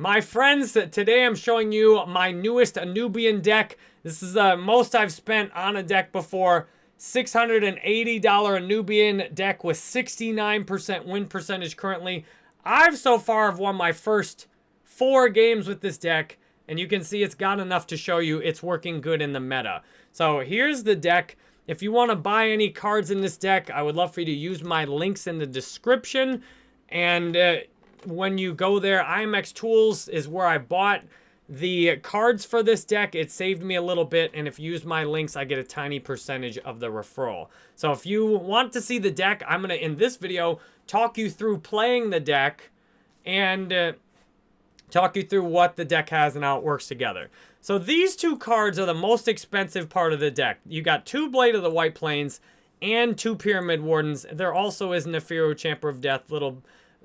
My friends, today I'm showing you my newest Anubian deck. This is the most I've spent on a deck before. $680 Anubian deck with 69% win percentage currently. I've so far have won my first four games with this deck, and you can see it's got enough to show you it's working good in the meta. So here's the deck. If you want to buy any cards in this deck, I would love for you to use my links in the description. And uh, when you go there, IMX Tools is where I bought the cards for this deck. It saved me a little bit, and if you use my links, I get a tiny percentage of the referral. So if you want to see the deck, I'm going to, in this video, talk you through playing the deck and uh, talk you through what the deck has and how it works together. So these two cards are the most expensive part of the deck. You got two Blade of the White Plains and two Pyramid Wardens. There also is Nefiru, Chamber of Death, little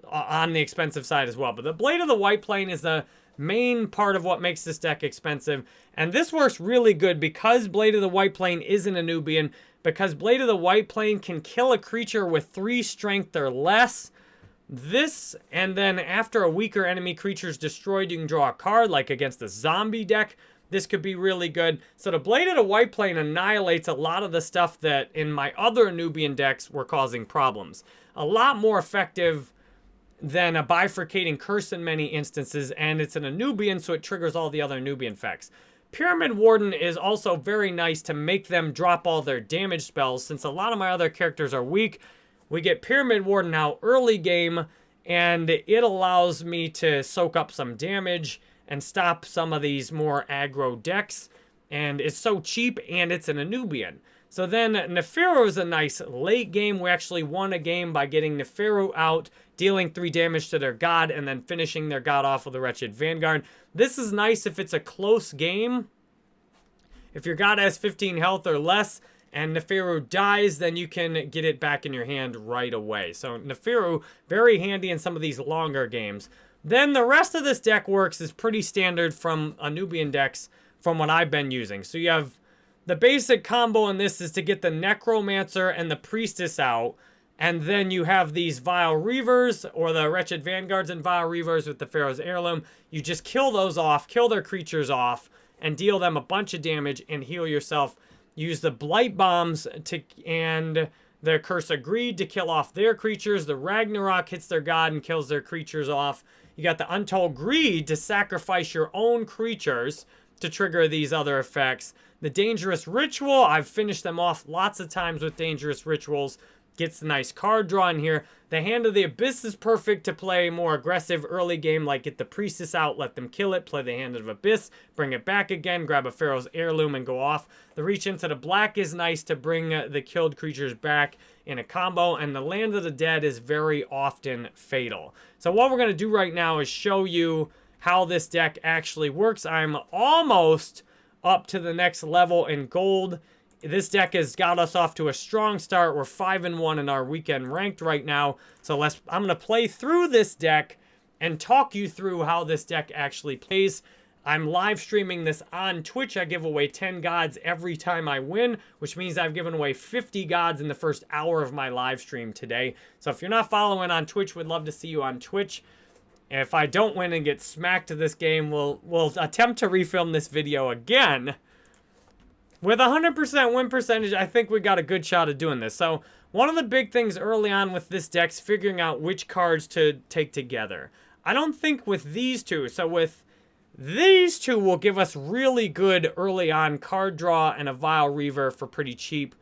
on the expensive side as well. But the Blade of the White Plane is the main part of what makes this deck expensive. And this works really good because Blade of the White Plane isn't a Nubian, because Blade of the White Plane can kill a creature with 3 strength or less. This, and then after a weaker enemy creature is destroyed, you can draw a card, like against a zombie deck. This could be really good. So the Blade of the White Plane annihilates a lot of the stuff that in my other Nubian decks were causing problems. A lot more effective than a bifurcating curse in many instances, and it's an Anubian, so it triggers all the other Nubian effects. Pyramid Warden is also very nice to make them drop all their damage spells. Since a lot of my other characters are weak, we get Pyramid Warden now early game, and it allows me to soak up some damage and stop some of these more aggro decks. And it's so cheap, and it's an Anubian. So then Nefiru is a nice late game. We actually won a game by getting Nefiru out, dealing 3 damage to their god, and then finishing their god off with the Wretched Vanguard. This is nice if it's a close game. If your god has 15 health or less, and Nefiru dies, then you can get it back in your hand right away. So Nefiru, very handy in some of these longer games. Then the rest of this deck works is pretty standard from Anubian decks from what I've been using. So you have the basic combo in this is to get the Necromancer and the Priestess out. And then you have these Vile Reavers or the Wretched Vanguards and Vile Reavers with the Pharaoh's Heirloom. You just kill those off, kill their creatures off, and deal them a bunch of damage and heal yourself. Use the Blight Bombs to and the Curse of Greed to kill off their creatures. The Ragnarok hits their god and kills their creatures off. You got the Untold Greed to sacrifice your own creatures to trigger these other effects. The Dangerous Ritual, I've finished them off lots of times with Dangerous Rituals. Gets the nice card draw in here. The Hand of the Abyss is perfect to play more aggressive early game, like get the Priestess out, let them kill it, play the Hand of Abyss, bring it back again, grab a Pharaoh's Heirloom and go off. The Reach into the Black is nice to bring uh, the killed creatures back in a combo, and the Land of the Dead is very often fatal. So what we're going to do right now is show you how this deck actually works. I'm almost up to the next level in gold. This deck has got us off to a strong start. We're 5 and one in our weekend ranked right now. So let's I'm going to play through this deck and talk you through how this deck actually plays. I'm live streaming this on Twitch. I give away 10 gods every time I win, which means I've given away 50 gods in the first hour of my live stream today. So if you're not following on Twitch, we'd love to see you on Twitch. If I don't win and get smacked to this game, we'll, we'll attempt to refilm this video again. With 100% win percentage, I think we got a good shot of doing this. So, one of the big things early on with this deck is figuring out which cards to take together. I don't think with these two, so with these two will give us really good early on card draw and a Vile Reaver for pretty cheap.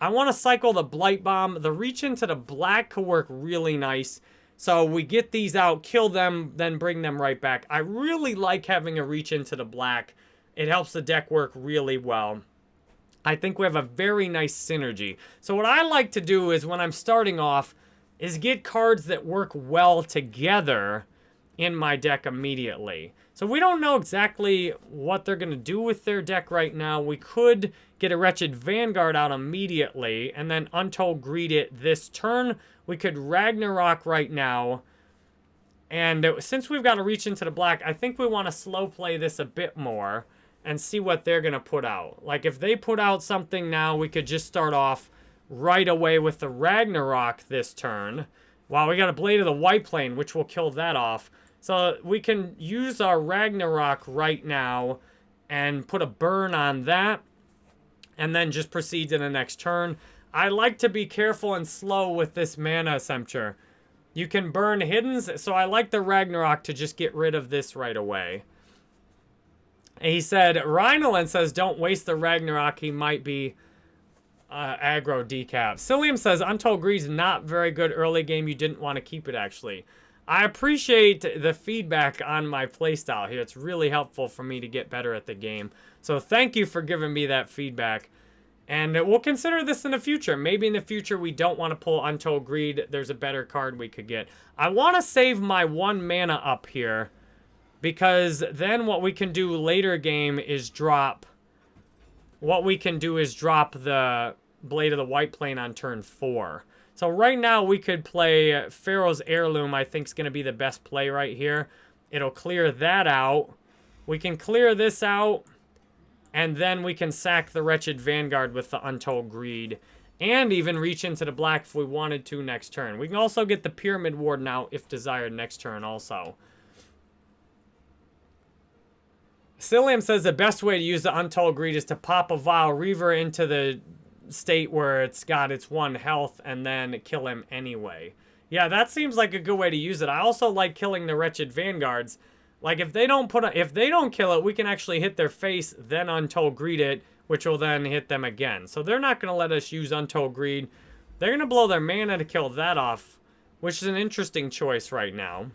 I want to cycle the Blight Bomb. The reach into the black could work really nice. So we get these out, kill them, then bring them right back. I really like having a reach into the black. It helps the deck work really well. I think we have a very nice synergy. So what I like to do is when I'm starting off is get cards that work well together in my deck immediately. So we don't know exactly what they're going to do with their deck right now. We could get a Wretched Vanguard out immediately and then Untold Greed it this turn. We could Ragnarok right now. And since we've got to reach into the black, I think we want to slow play this a bit more and see what they're going to put out. Like if they put out something now, we could just start off right away with the Ragnarok this turn. Wow, we got a Blade of the White Plane, which will kill that off. So we can use our Ragnarok right now and put a burn on that and then just proceed to the next turn. I like to be careful and slow with this mana Sempter. You can burn hiddens, so I like the Ragnarok to just get rid of this right away. He said, Rhinolin says, don't waste the Ragnarok. He might be uh, aggro decap. Cilium says, Untold Greed's not very good early game. You didn't want to keep it, actually. I appreciate the feedback on my playstyle here. It's really helpful for me to get better at the game. So thank you for giving me that feedback. And we'll consider this in the future. Maybe in the future we don't want to pull Untold Greed. There's a better card we could get. I want to save my one mana up here. Because then what we can do later game is drop... What we can do is drop the Blade of the White Plane on turn 4. So right now we could play Pharaoh's Heirloom, I think is going to be the best play right here. It'll clear that out. We can clear this out. And then we can sack the Wretched Vanguard with the Untold Greed. And even reach into the black if we wanted to next turn. We can also get the Pyramid Warden out if desired next turn also. Cilium says the best way to use the Untold Greed is to pop a Vile Reaver into the state where it's got its one health and then kill him anyway. Yeah, that seems like a good way to use it. I also like killing the Wretched Vanguards. Like, if they don't put a, if they don't kill it, we can actually hit their face, then Untold Greed it, which will then hit them again. So they're not going to let us use Untold Greed. They're going to blow their mana to kill that off, which is an interesting choice right now.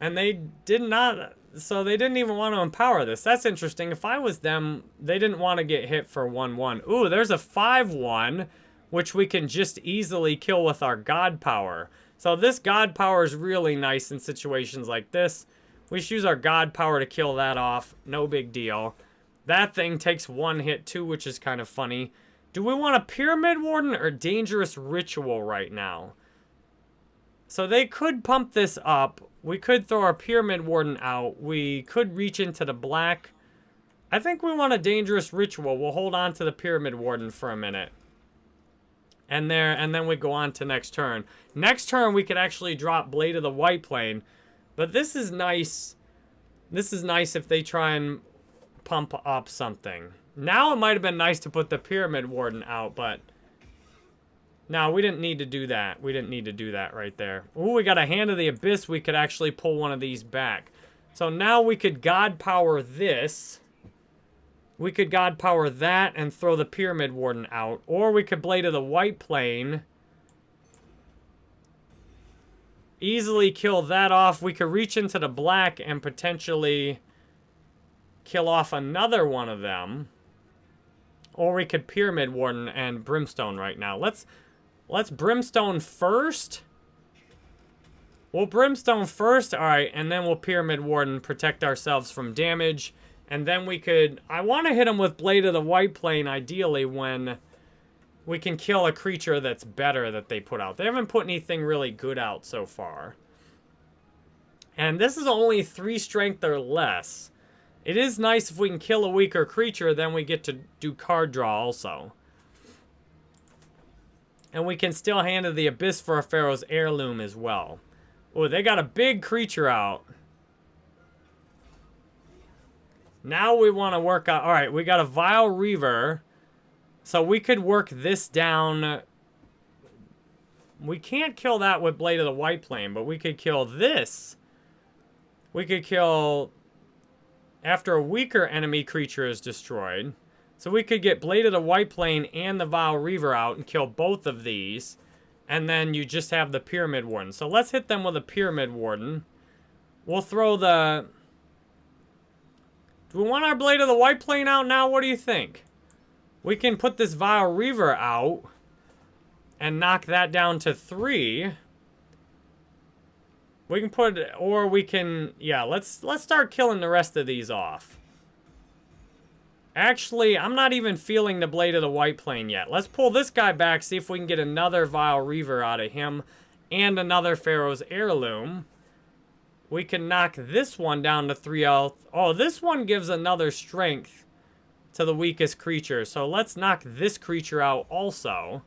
And they did not so they didn't even want to empower this. That's interesting. If I was them, they didn't want to get hit for 1-1. Ooh, there's a 5-1, which we can just easily kill with our God Power. So this God Power is really nice in situations like this. We should use our God Power to kill that off. No big deal. That thing takes one hit too, which is kind of funny. Do we want a Pyramid Warden or Dangerous Ritual right now? So they could pump this up we could throw our Pyramid Warden out. We could reach into the black. I think we want a Dangerous Ritual. We'll hold on to the Pyramid Warden for a minute. And there, and then we go on to next turn. Next turn, we could actually drop Blade of the White Plane. But this is nice. This is nice if they try and pump up something. Now it might have been nice to put the Pyramid Warden out, but no, we didn't need to do that. We didn't need to do that right there. Ooh, we got a Hand of the Abyss. We could actually pull one of these back. So now we could God Power this. We could God Power that and throw the Pyramid Warden out. Or we could Blade of the White Plane. Easily kill that off. We could reach into the black and potentially kill off another one of them. Or we could Pyramid Warden and Brimstone right now. Let's Let's Brimstone first. We'll Brimstone first. All right, and then we'll Pyramid Warden, protect ourselves from damage. And then we could... I want to hit him with Blade of the White Plane, ideally, when we can kill a creature that's better that they put out. They haven't put anything really good out so far. And this is only 3 strength or less. It is nice if we can kill a weaker creature, then we get to do card draw also. And we can still handle the Abyss for a Pharaoh's Heirloom as well. Oh, they got a big creature out. Now we want to work on... Alright, we got a Vile Reaver. So we could work this down... We can't kill that with Blade of the White Plane, but we could kill this. We could kill... After a weaker enemy creature is destroyed. So we could get Blade of the White Plane and the Vile Reaver out and kill both of these. And then you just have the Pyramid Warden. So let's hit them with a Pyramid Warden. We'll throw the... Do we want our Blade of the White Plane out now? What do you think? We can put this Vile Reaver out and knock that down to three. We can put, or we can, yeah, let's let's start killing the rest of these off. Actually, I'm not even feeling the Blade of the White Plane yet. Let's pull this guy back, see if we can get another Vile Reaver out of him and another Pharaoh's Heirloom. We can knock this one down to 3 health. Oh, this one gives another strength to the weakest creature. So let's knock this creature out also.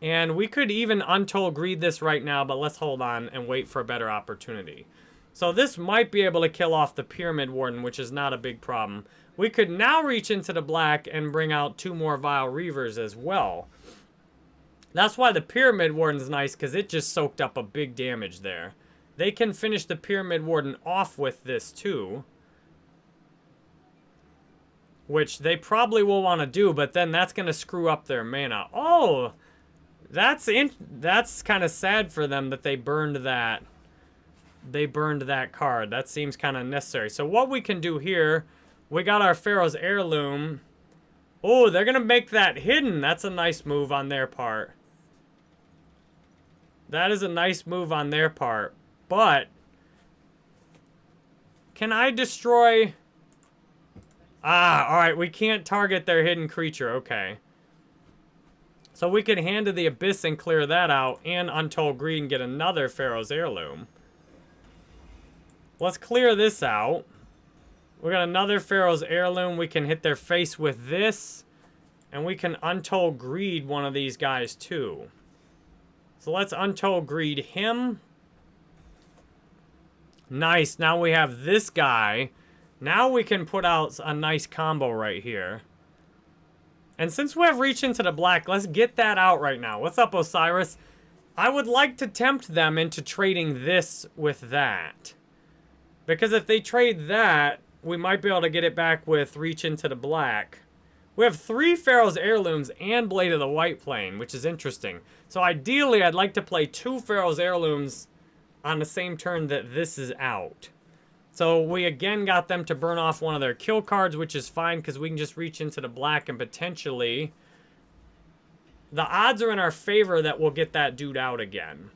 And we could even Untold Greed this right now, but let's hold on and wait for a better opportunity. So this might be able to kill off the Pyramid Warden, which is not a big problem. We could now reach into the black and bring out two more Vile Reavers as well. That's why the Pyramid Warden's nice, because it just soaked up a big damage there. They can finish the Pyramid Warden off with this too. Which they probably will want to do, but then that's going to screw up their mana. Oh, that's that's kind of sad for them that they burned that. They burned that card. That seems kind of necessary. So what we can do here, we got our Pharaoh's Heirloom. Oh, they're going to make that hidden. That's a nice move on their part. That is a nice move on their part. But, can I destroy... Ah, alright, we can't target their hidden creature. Okay. So we could Hand of the Abyss and clear that out, and Untold Greed and get another Pharaoh's Heirloom. Let's clear this out. We got another Pharaoh's Heirloom. We can hit their face with this. And we can Untold Greed one of these guys too. So let's Untold Greed him. Nice. Now we have this guy. Now we can put out a nice combo right here. And since we have Reach into the Black, let's get that out right now. What's up, Osiris? I would like to tempt them into trading this with that. Because if they trade that, we might be able to get it back with Reach into the Black. We have three Pharaoh's Heirlooms and Blade of the White Plane, which is interesting. So ideally, I'd like to play two Pharaoh's Heirlooms on the same turn that this is out. So we again got them to burn off one of their kill cards, which is fine because we can just reach into the black and potentially... The odds are in our favor that we'll get that dude out again.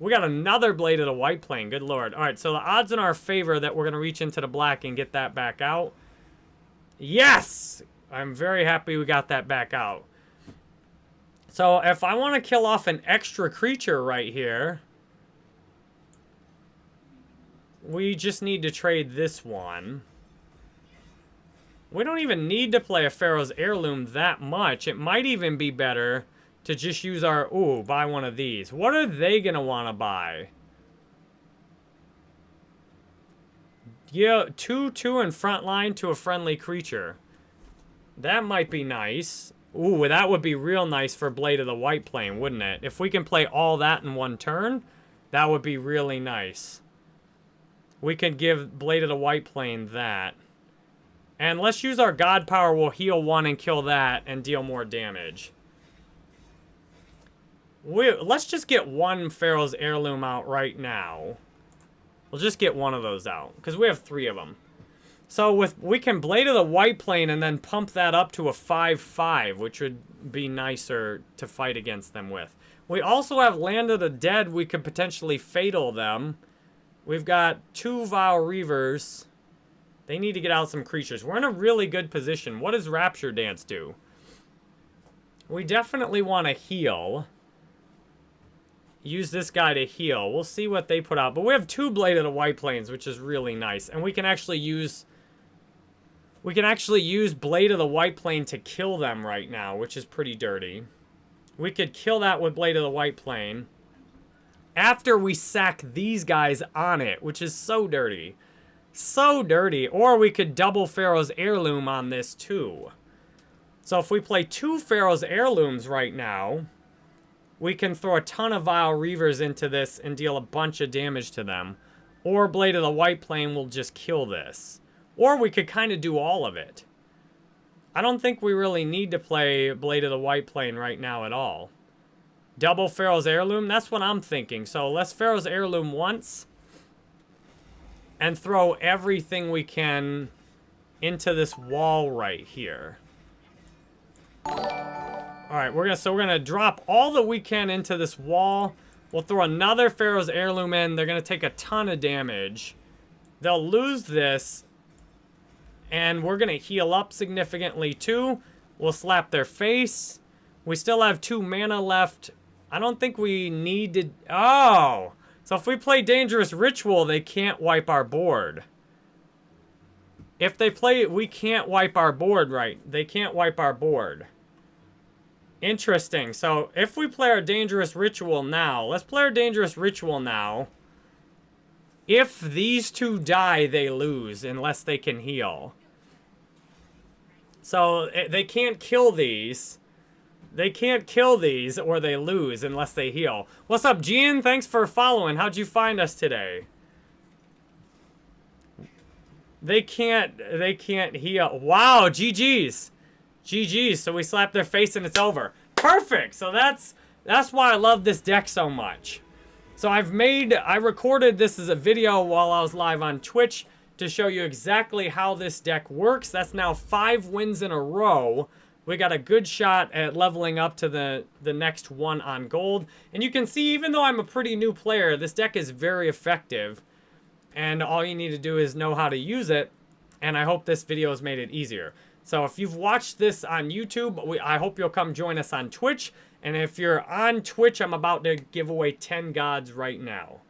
We got another Blade of the White Plane. Good lord. All right, so the odds in our favor that we're going to reach into the black and get that back out. Yes! I'm very happy we got that back out. So if I want to kill off an extra creature right here... We just need to trade this one. We don't even need to play a Pharaoh's Heirloom that much. It might even be better to just use our... Ooh, buy one of these. What are they going to want to buy? Yeah, 2, 2 in front line to a friendly creature. That might be nice. Ooh, that would be real nice for Blade of the White Plane, wouldn't it? If we can play all that in one turn, that would be really nice. We can give Blade of the White Plane that. And let's use our God Power. We'll heal one and kill that and deal more damage. We, let's just get one Pharaoh's Heirloom out right now. We'll just get one of those out. Because we have three of them. So with we can Blade of the White Plane and then pump that up to a 5-5, which would be nicer to fight against them with. We also have Land of the Dead. We could potentially Fatal them. We've got two Vile Reavers. They need to get out some creatures. We're in a really good position. What does Rapture Dance do? We definitely want to heal. Use this guy to heal. We'll see what they put out. But we have two Blade of the White Planes, which is really nice. And we can actually use... We can actually use Blade of the White Plane to kill them right now, which is pretty dirty. We could kill that with Blade of the White Plane after we sack these guys on it, which is so dirty. So dirty. Or we could double Pharaoh's Heirloom on this too. So if we play two Pharaoh's Heirlooms right now, we can throw a ton of Vile Reavers into this and deal a bunch of damage to them. Or Blade of the White Plane will just kill this. Or we could kind of do all of it. I don't think we really need to play Blade of the White Plane right now at all. Double Pharaoh's Heirloom? That's what I'm thinking. So let's Pharaoh's Heirloom once. And throw everything we can into this wall right here. Alright, we're gonna so we're gonna drop all that we can into this wall. We'll throw another Pharaoh's Heirloom in. They're gonna take a ton of damage. They'll lose this. And we're gonna heal up significantly too. We'll slap their face. We still have two mana left. I don't think we need to... Oh! So if we play Dangerous Ritual, they can't wipe our board. If they play it, we can't wipe our board right. They can't wipe our board. Interesting. So if we play our Dangerous Ritual now, let's play our Dangerous Ritual now. If these two die, they lose unless they can heal. So eh, they can't kill these. They can't kill these or they lose unless they heal. What's up, Gian? Thanks for following. How'd you find us today? They can't, they can't heal. Wow, GG's. GG's. So we slap their face and it's over. Perfect. So that's, that's why I love this deck so much. So I've made, I recorded this as a video while I was live on Twitch to show you exactly how this deck works. That's now five wins in a row. We got a good shot at leveling up to the, the next one on gold. And you can see, even though I'm a pretty new player, this deck is very effective. And all you need to do is know how to use it. And I hope this video has made it easier. So if you've watched this on YouTube, we, I hope you'll come join us on Twitch. And if you're on Twitch, I'm about to give away 10 gods right now.